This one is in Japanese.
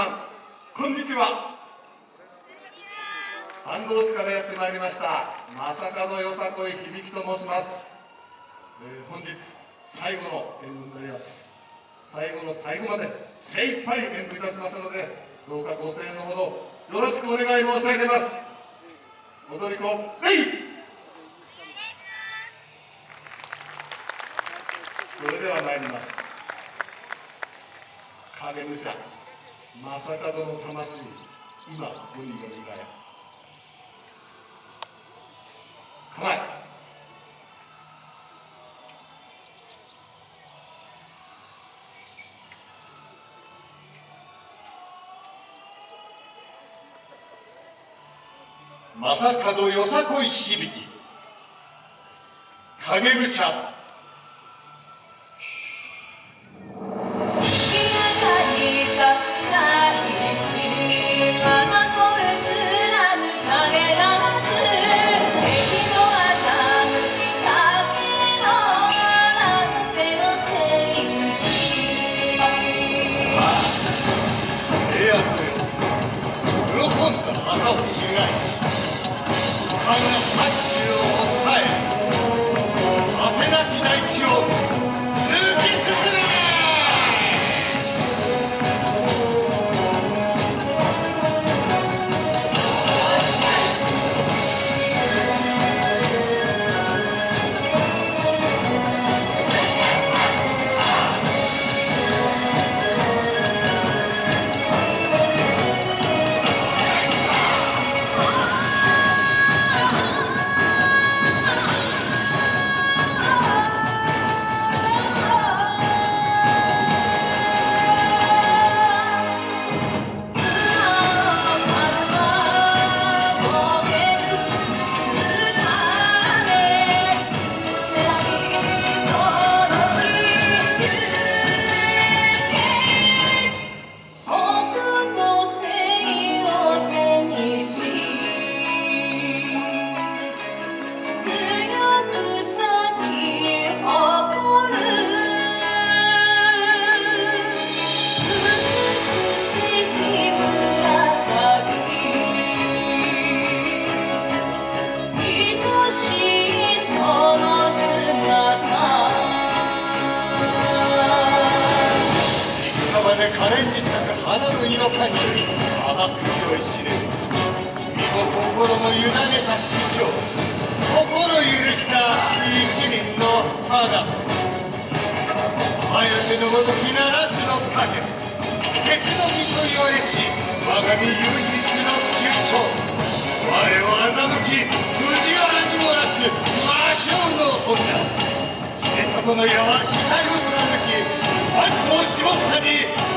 さんこんにちは。飯能市からやってまいりました。正門よさこい響と申します、えー、本日最後の演舞になります。最後の最後まで精一杯演舞いたしますのでどうかご声援のほどよろしくお願い申し上げます。踊り子レイ！それでは参ります。影武者正門の魂今世によみがえ構え。正門よさこい響き。影武者知る身も心も委ねた市長心許した一輪の花綾手のごときならずの影鉄の身と言われし我が身唯一の急所我を欺き藤原に漏らす魔性の女姫里の矢は額を貫き万頭下草に